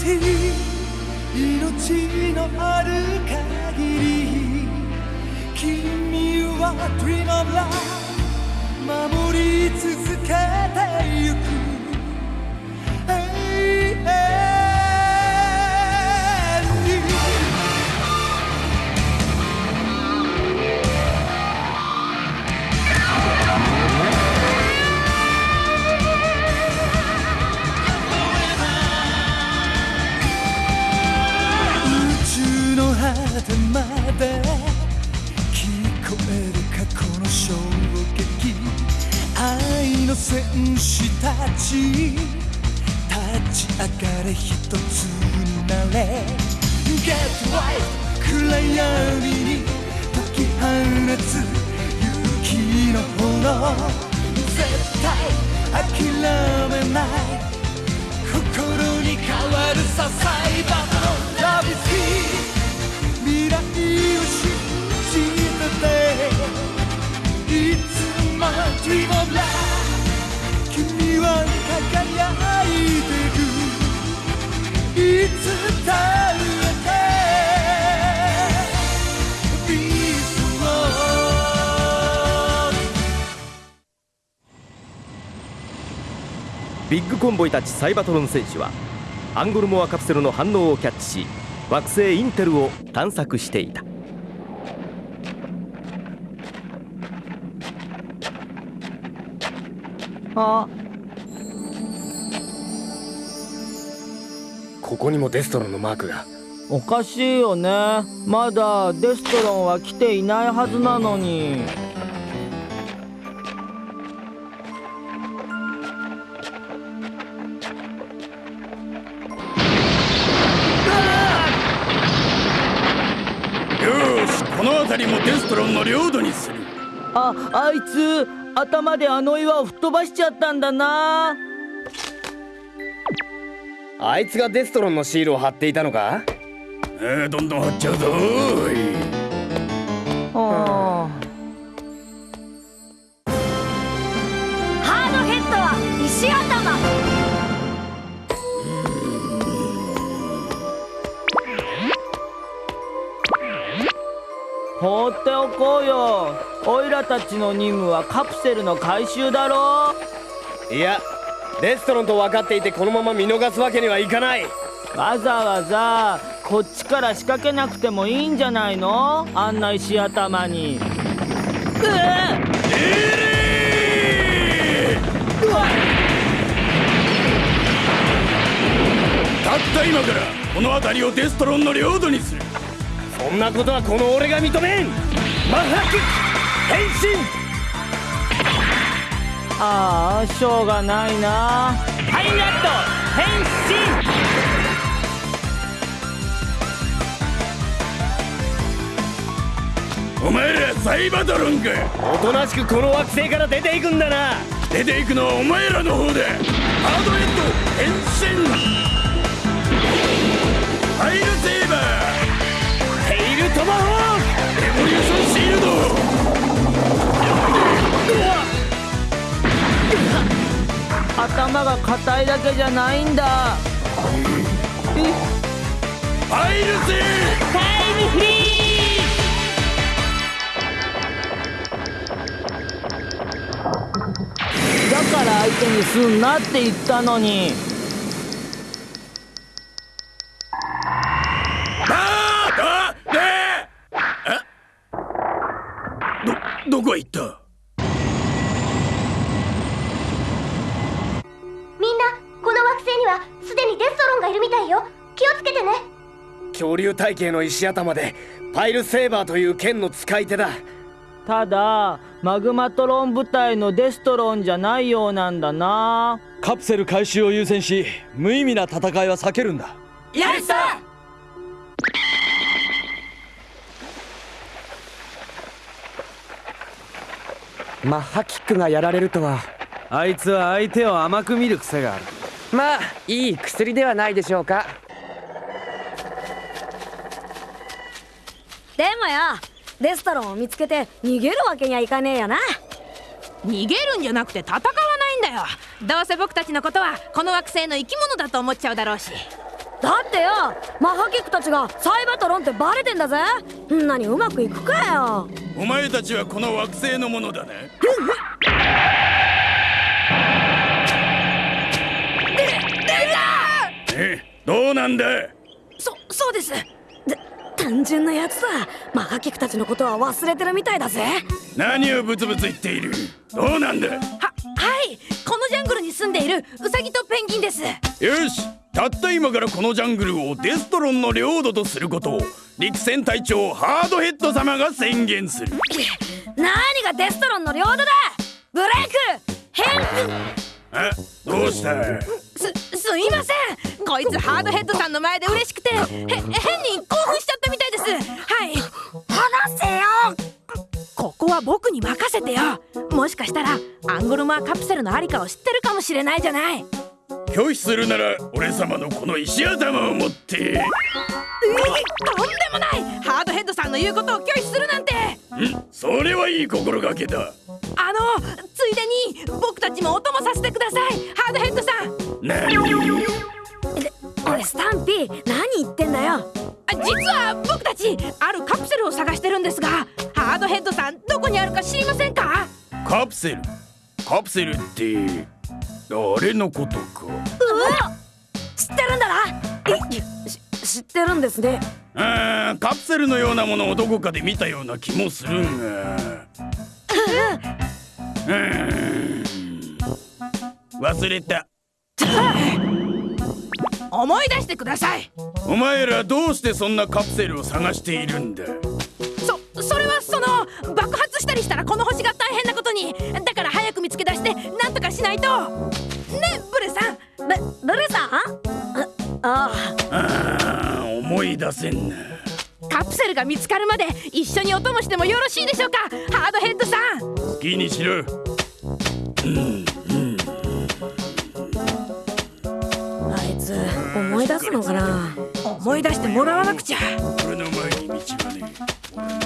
し命のある限り。君は Dream of Love 守り続け。の戦士たち立ち上がれ一つになれ。Get right 暗闇に解き放つ勇気の炎。絶対諦めない。心に変わるさサイバーのラブス。キー未来を信じてて。いつも Dream of Love は輝いてるいつだビッグコンボイたちサイバトロン戦士はアンゴルモアカプセルの反応をキャッチし惑星インテルを探索していた。あここにもデストロンのマークが。おかしいよね。まだデストロンは来ていないはずなのに。よしこの辺りもデストロンの領土にする。ああいつ頭であの岩を吹っ飛ばしちゃったんだなあいつがデストロンのシールを貼っていたのか？えー、どんどん張っちゃうぞーい。あハードヘッドは石頭。放っておこうよ。オイラたちの任務はカプセルの回収だろ。いやデストロンと分かっていてこのまま見逃すわけにはいかない。わざわざこっちから仕掛けなくてもいいんじゃないの？あんな石頭に。うえたった今からこの辺りをデストロンの領土にする。そんなことはこの俺が認めん。マッハキ変身ああしょうがないな。ハイナット変身。お前らサイバトロンか。おとなしくこの惑星から出ていくんだな。出ていくのはお前らの方で。ハードヘッド変身。ファイルセーバー。テイルトマホーレボリューションは硬いだけじゃないんだ。えファイルセータイムフリー。だから相手にすんなって言ったのに。恐竜体系の石頭でパイルセーバーという剣の使い手だ。ただマグマトロン部隊のデストロンじゃないようなんだな。カプセル回収を優先し無意味な戦いは避けるんだ。やったマッハキックがやられるとは。あいつは相手を甘く見る癖がある。まあいい薬ではないでしょうかでもよ。デストロンを見つけて逃げるわけにはいかねえよな。逃げるんじゃなくて戦わないんだよ。どうせ僕たちのことはこの惑星の生き物だと思っちゃうだろうし。だってよマハキックたちがサイバトロンってバレてんだぜ。んなにうまくいくかよ。お前たちはこの惑星のものだね。えどうなんだそそうですで単純なやつだ。マハキックたちのことは忘れてるみたいだぜ。何をブツブツ言っている？どうなんだ？ははい。このジャングルに住んでいるウサギとペンギンです。よし。たった今からこのジャングルをデストロンの領土とすることを陸戦隊長ハードヘッド様が宣言する。何がデストロンの領土だ。ブレイク。変え？どうした？すすいません。こいつハードヘッドさんの前で嬉しくてへ変に興奮しちゃったみたいです。はい。話せよ。ここは僕に任せてよ。もしかしたらアンゴルマーカプセルのありかを知ってるかもしれないじゃない。拒否するなら俺様のこの石頭を持って。えとんでもない。ハードヘッドさんの言うことを拒否するなんて。んそれはいい心がけだ。あのついでに僕たちもお供させてください。ハードヘッドさん。何？で俺スタンピー何言ってんだよ。あ実は僕たちあるカプセルを探してるんですがハードヘッドさんどこにあるか知りませんか？カプセル？カプセルってあれのことか。うわ知ってるんだな。知ってるんですね。あーカプセルのようなものをどこかで見たような気もするが。うーん。忘れた。思い出してください。お前らどうしてそんなカプセルを探しているんだ。そそれはそのしたりしたらこの星が大変なことに。だから早く見つけ出してなんとかしないと。ねブルさん。ブブルさん？ああ。あー思い出せんな。カプセルが見つかるまで一緒にお供してもよろしいでしょうか？ハードヘッドさん。好きにしろ。あいつ思い出すのかな？思い出してもらわなくちゃ。俺の前に道はね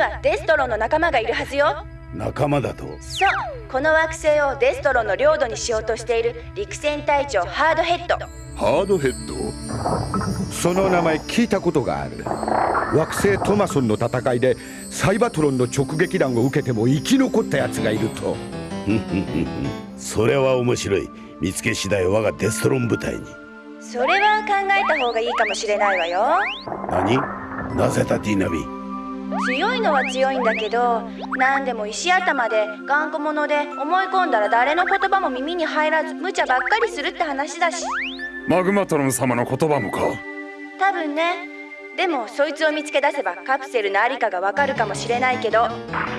はデストロンの仲間がいるはずよ。仲間だと？そう。この惑星をデストロンの領土にしようとしている陸戦隊長ハードヘッド。ハードヘッド？その名前聞いたことがある。惑星トマソンの戦いでサイバトロンの直撃弾を受けても生き残った奴がいると。それは面白い。見つけ次第我がデストロン部隊に。それは考えた方がいいかもしれないわよ。何？なぜだ？ディナビ強いのは強いんだけど何でも石頭で頑固者で思い込んだら誰の言葉も耳に入らず無茶ばっかりするって話だし。マグマトロン様の言葉もか。多分ね。でもそいつを見つけ出せばカプセルのありかがわかるかもしれないけど。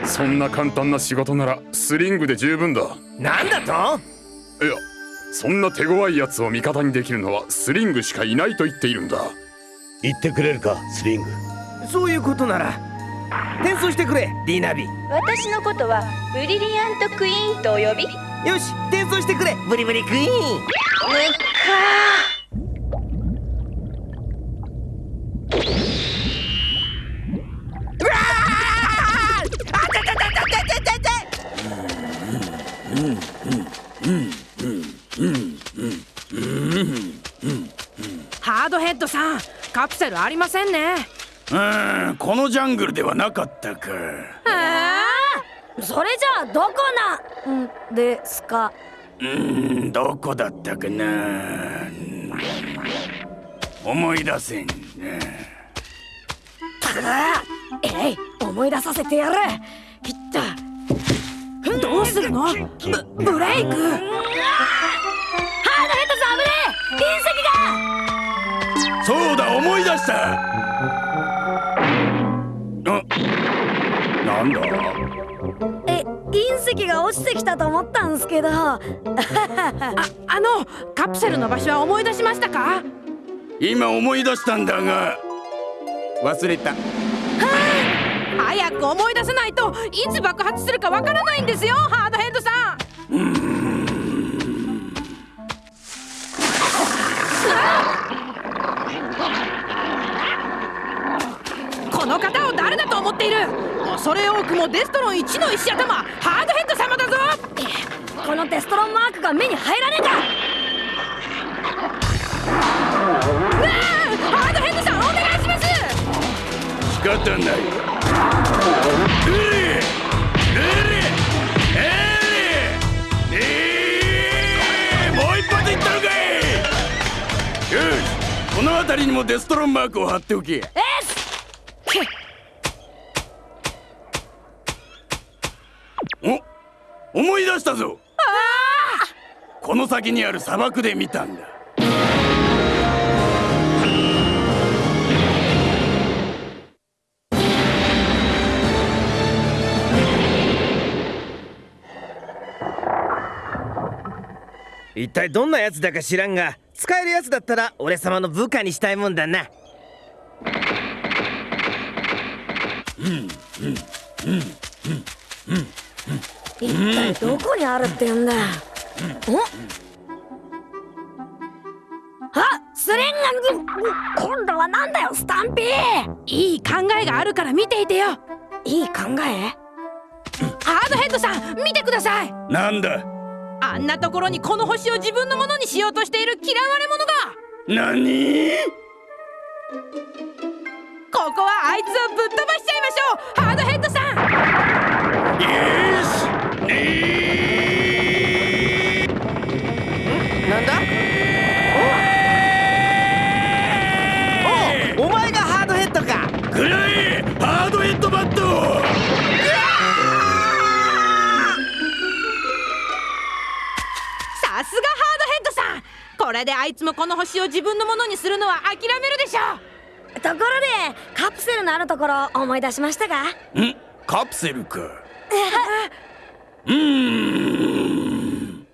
そんな簡単な仕事ならスリングで十分だ。なんだと？いやそんな手強いやつを味方にできるのはスリングしかいないと言っているんだ。言ってくれるかスリング。そういうことなら転送してくれディナビ。私のことはブリリアントクイーンとお呼び？よし転送してくれブリブリクイーン。むっかハードヘッドさんカプセルありませんねうーんこのジャングルではなかったか。えー、それじゃあどこなんですか？うーんどこだったかな。思い出せんなえい思い出させてやる。きったどうするの？ブブレイク。ハードヘッドさん危ねえ。隕石が。そうだ思い出したなんだ？え隕石が落ちてきたと思ったんすけど。ああのカプセルの場所は思い出しましたか？今思い出したんだが。忘れた。早く思い出さないといつ爆発するかわからないんですよハードヘッドさん。この方を誰だと思っている？お恐れ多くもデストロン1の石頭。ハードヘッド様だぞ。このデストロンマークが目に入らねえか。うわあハードヘッドさんお願いします。仕方ない。もう一発いったのかいよしこの辺りにもデストロンマークを貼っておけえこの先にある砂漠で見たんだ。一体どんなやつだか知らんが使えるやつだったら俺様の部下にしたいもんだな。一体どこにあるって言うんだ？おあスレンガ今度はなんだよスタンピー。いい考えがあるから見ていてよ。いい考え？ハードヘッドさん見てください。なんだ？あんなところにこの星を自分のものにしようとしている嫌われ者が。何？ここはあいつをぶっ飛ばしちゃいましょうハードヘッドさん。よれであいつもこの星を自分のものにするのは諦めるでしょところでカプセルのあるところ思い出しましたか？ん？カプセルか。うーん。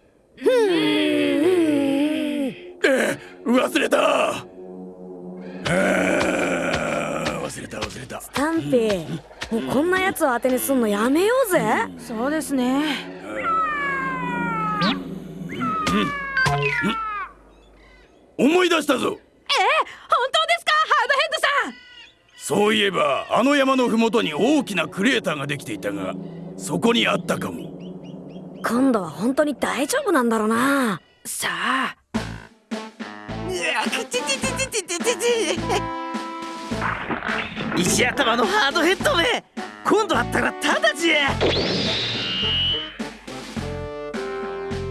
え忘れた。忘れた忘れた。スタンピーもうこんなやつを当てにすんのやめようぜ。そうですね思い出したぞ。え本当ですかハードヘッドさん。そういえばあの山の麓に大きなクレーターができていたがそこにあったかも。今度は本当に大丈夫なんだろうな。さあ。石頭のハードヘッドめ今度あったらただじゃ。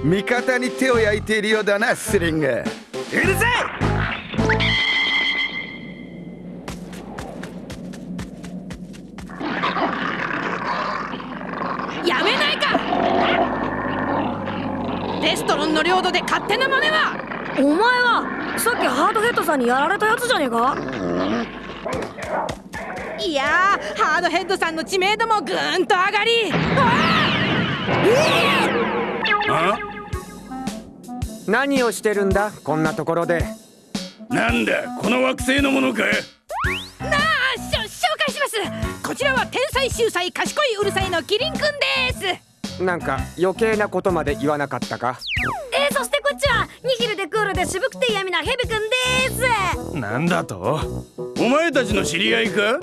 味方に手を焼いているようだなスリングうるさいやめないか！デストロンの領土で勝手な真似は！お前はさっきハードヘッドさんにやられたやつじゃねえか？いやーハードヘッドさんの知名度もぐーんと上がり。あ何をしてるんだ？こんなところで。なんだこの惑星のものかなあしょ紹介します。こちらは天才秀才賢いうるさいのキリンくんです。なんか余計なことまで言わなかったか？えー、そしてこっちはニヒルでクールで渋くて嫌味なヘビくんです。なんだと？お前たちの知り合いか？は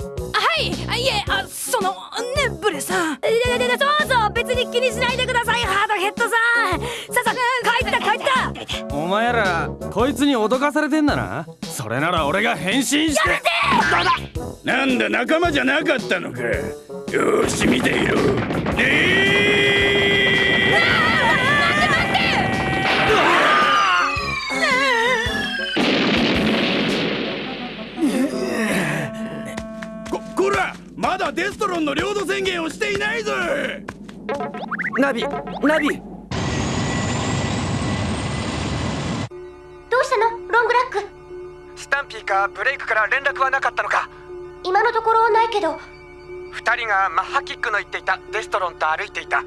い。あいえあそのねブレさん。そうそう別に気にしないでください前らこいつに脅かされてんだな。それなら俺が変身して。なんだ仲間じゃなかったのか。よーし見ていろ。えー！ここらまだデストロンの領土宣言をしていないぞ！ナビナビうしたの？ロングラック。スタンピーかブレイクから連絡はなかったのか？今のところないけど。二人がマッハキックの言っていたデストロンと歩いていた。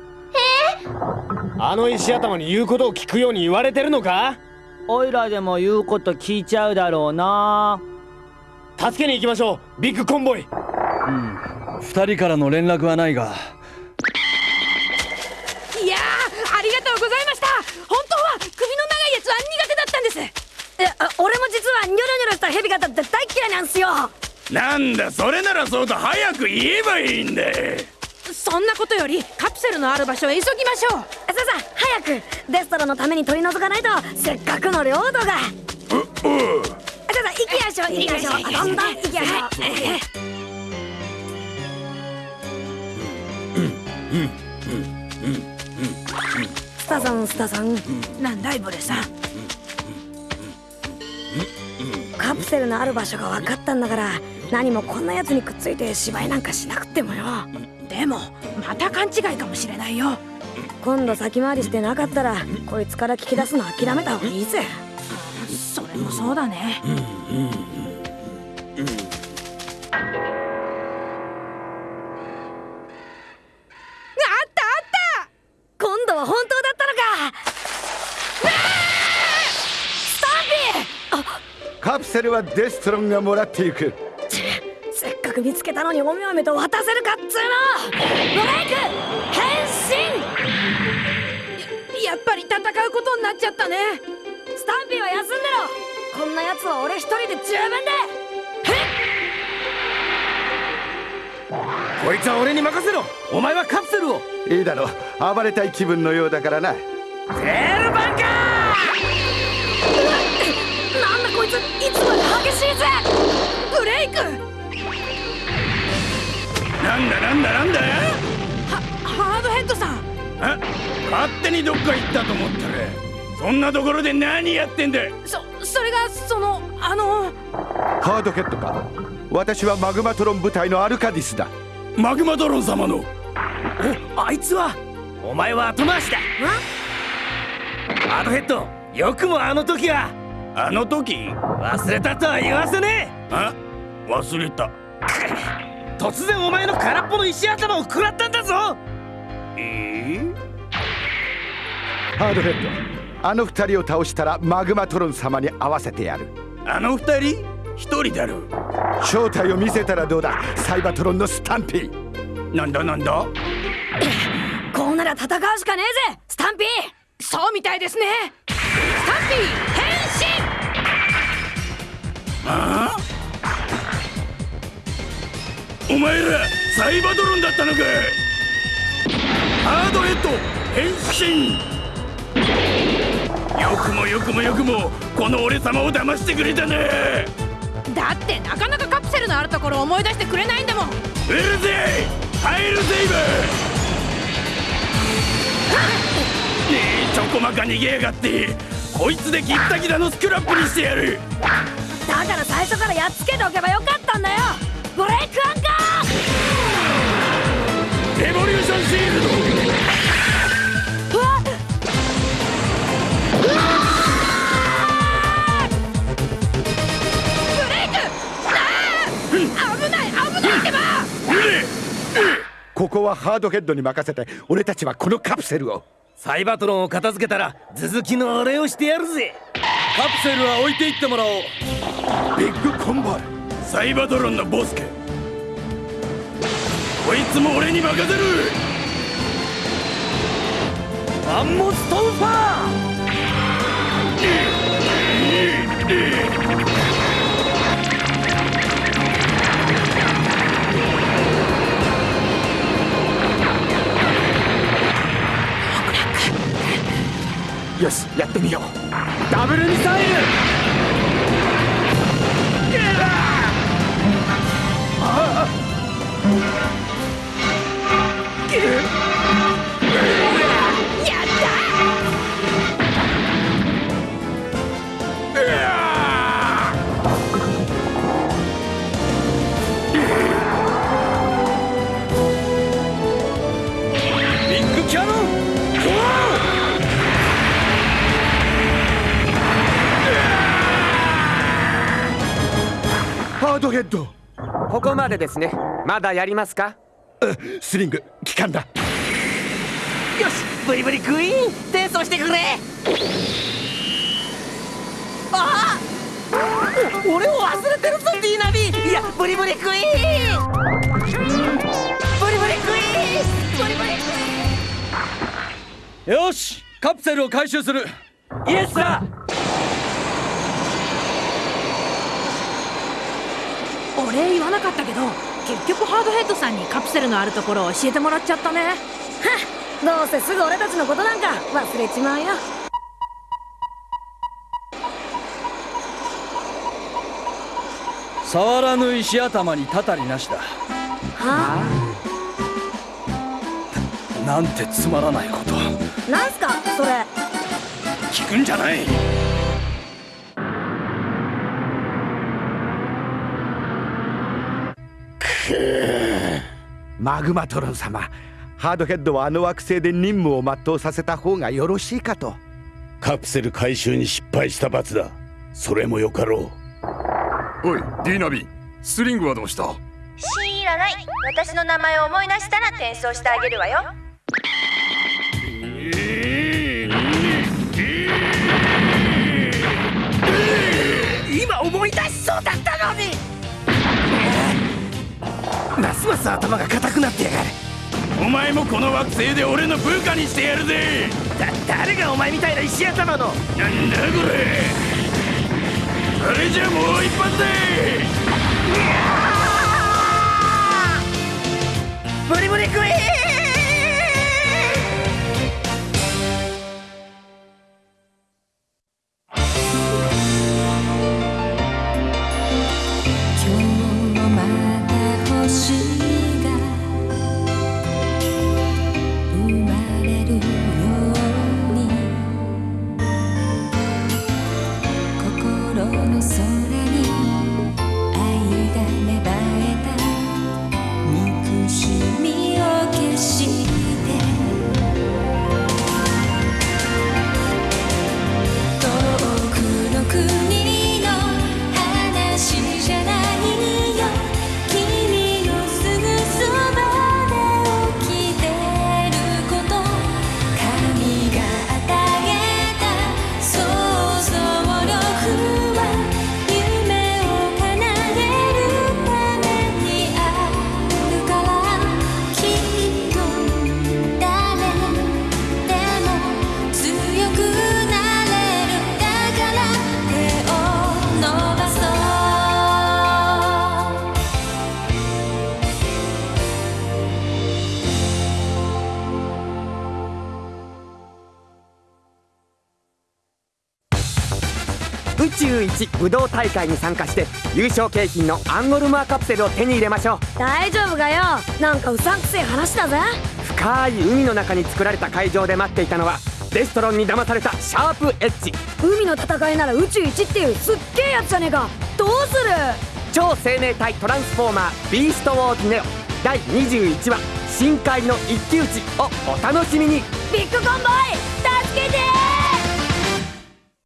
あの石頭に言うことを聞くように言われてるのか？おいらでも言うこと聞いちゃうだろうな。助けに行きましょう。ビッグコンボイ。二人からの連絡はないがあ俺も実はニョロニョロしたヘビ型って大嫌いなんすよ。なんだそれならそうと早く言えばいいんだそんなことよりカプセルのある場所へ急ぎましょう。さあさあ早くデストロのために取り除かないとせっかくの領土が。さあさあ行きましょう行きましょう。どんどん行きましょうスタさんスタさんなんだいブレさんカプセルのある場所が分かったんだから何もこんなやつにくっついて芝居なんかしなくてもよ。でもまた勘違いかもしれないよ。今度先回りしてなかったらこいつから聞き出すの諦めた方がいいぜ。それもそうだね。あカプセルはデストロンがもらっていく。せっかく見つけたのにおめおめと渡せるかっつうの。ブレイク！変身！やっぱり戦うことになっちゃったね。スタンピーは休んでろ。こんなやつは俺一人で十分で。こいつは俺に任せろ。お前はカプセルを。いいだろう。暴れたい気分のようだからな。ゼルバンカなレイク！なんだなんだなんだ？はハードヘッドさん！あ勝手にどっか行ったと思ったらそんなところで何やってんだ？そそれがそのあのハードヘッドか？私はマグマトロン部隊のアルカディスだ。マグマトロン様の？おあいつは？お前は後回しだ。ハードヘッドよくもあの時は。あの時？忘れたとは言わせねえ。あ？忘れた。突然お前の空っぽの石頭を食らったんだぞ。えー、ハードヘッドあの二人を倒したらマグマトロン様に会わせてやる。あの二人？一人だろ正体を見せたらどうだ？サイバトロンのスタンピー。なんだなんだ？こうなら戦うしかねえぜ！スタンピー！そうみたいですね！スタンピー！変身！ああ？お前らサイバドロンだったのかハードヘッド変身。よくもよくもよくもこの俺様を騙してくれたね。だってなかなかカプセルのあるところを思い出してくれないんだもん。うるぜハイルセイバーねえちょこまか逃げやがって。こいつでギッタギタのスクラップにしてやる。だから最初からやっつけておけばよかったんだよ。ブレイクアンカーレボリューションシールドここはハードヘッドに任せて俺たちはこのカプセルをサイバトロンを片付けたら続きのお礼をしてやるぜカプセルは置いていってもらおうビッグコンボイサイバトロンのボスかこいつも俺に任せる。マンモストンファー。よしやってみよう。ダブルミサイル。ビハードヘッド。ここまでですね。まだやりますか？スリング機関だ。よしブリブリクイーン転送してくれ。あお俺を忘れてるぞディーナビ。いやブリブリクイーンブリブリクイーンブリブリクよしカプセルを回収する。イエスだお礼言わなかったけど結局ハードヘッドさんにカプセルのあるところを教えてもらっちゃったね。どうせすぐ俺たちのことなんか忘れちまうよ。触らぬ石頭にたたりなしだ。はなんてつまらないこと。なんすかそれ。聞くんじゃないマグマトロン様。ハードヘッドはあの惑星で任務を全うさせた方がよろしいかと。カプセル回収に失敗した罰だ。それもよかろう。おいディーナビスリングはどうした？知らない。私の名前を思い出したら転送してあげるわよ。今思い出しそうだったのにますます頭が固くなってやがる。お前もこの惑星で俺の部下にしてやるぜ。だ誰がお前みたいな石頭の？なんだこれ。あれじゃもう一発で。ブリブリクイーン U1 武道大会に参加して優勝景品のアンゴルマーカプセルを手に入れましょう。大丈夫がよ？なんかうさんくせえ話だぜ。深い海の中に作られた会場で待っていたのはデストロンに騙されたシャープエッジ。海の戦いなら宇宙一っていうすっげえやつじゃねえか。どうする？超生命体トランスフォーマービーストウォーズネオ。第21話深海の一騎打ちをお楽しみに。ビッグコンボイ助けて